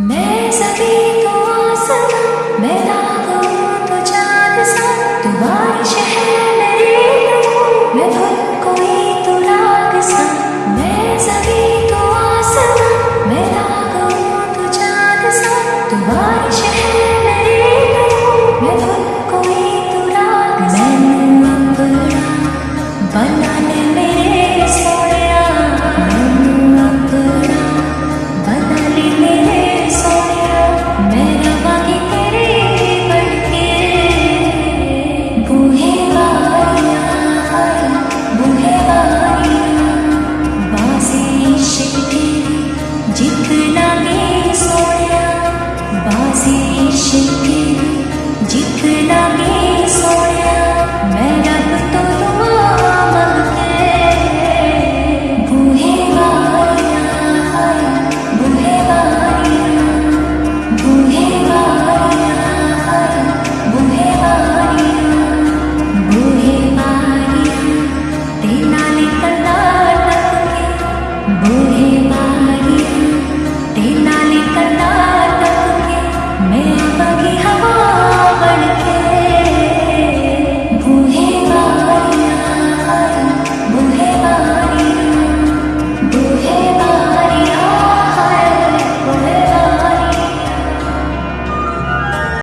मैं सभी तो आसमां मैं रागों तो चाँद सा तू बारिश कोई तो राग मैं सभी तो आसमां मैं रागों तो चाँद सा। तू कोई तो बना जितना भी सोया बासे इश्क तेरी